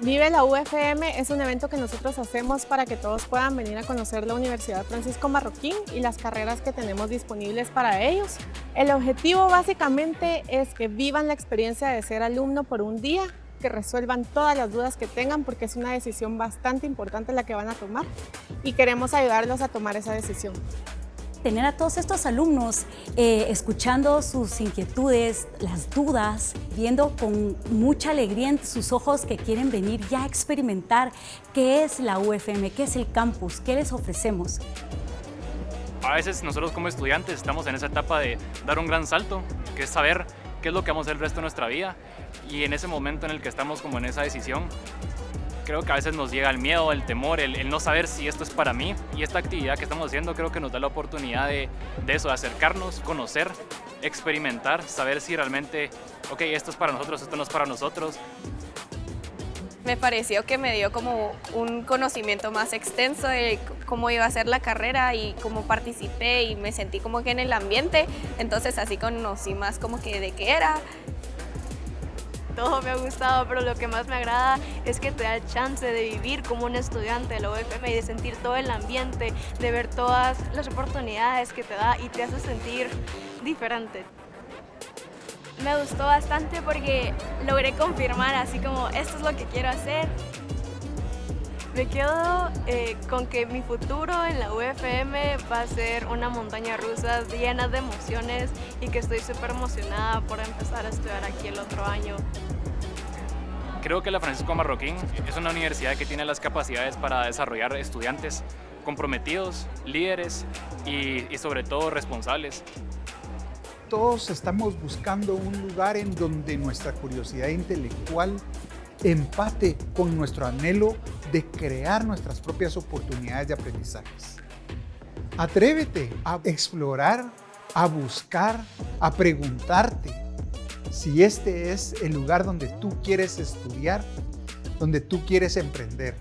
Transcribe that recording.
Vive la UFM es un evento que nosotros hacemos para que todos puedan venir a conocer la Universidad Francisco Marroquín y las carreras que tenemos disponibles para ellos. El objetivo básicamente es que vivan la experiencia de ser alumno por un día, que resuelvan todas las dudas que tengan porque es una decisión bastante importante la que van a tomar y queremos ayudarlos a tomar esa decisión tener a todos estos alumnos eh, escuchando sus inquietudes, las dudas, viendo con mucha alegría en sus ojos que quieren venir ya a experimentar qué es la UFM, qué es el campus, qué les ofrecemos. A veces nosotros como estudiantes estamos en esa etapa de dar un gran salto, que es saber qué es lo que vamos a hacer el resto de nuestra vida y en ese momento en el que estamos como en esa decisión creo que a veces nos llega el miedo, el temor, el, no saber si esto es para mí. Y esta actividad que estamos haciendo creo que nos da la oportunidad de, de, eso, de acercarnos, conocer, experimentar, saber si realmente, ok, esto es para nosotros, esto no es para nosotros. Me pareció que me dio como un conocimiento más extenso de cómo iba a ser la carrera y cómo participé y me sentí como que en el ambiente, entonces así conocí más como que de qué era todo me ha gustado, pero lo que más me agrada es que te da el chance de vivir como un estudiante de la UFM y de sentir todo el ambiente, de ver todas las oportunidades que te da y te hace sentir diferente. Me gustó bastante porque logré confirmar así como esto es lo que quiero hacer me quedo eh, con que mi futuro en la UFM va a ser una montaña rusa llena de emociones y que estoy súper emocionada por empezar a estudiar aquí el otro año. Creo que la Francisco Marroquín es una universidad que tiene las capacidades para desarrollar estudiantes comprometidos, líderes y, y sobre todo responsables todos estamos buscando un lugar en donde nuestra curiosidad intelectual empate con nuestro anhelo de crear nuestras propias oportunidades de aprendizajes. Atrévete a explorar, a buscar, a preguntarte si este es el lugar donde tú quieres estudiar, donde tú quieres emprender.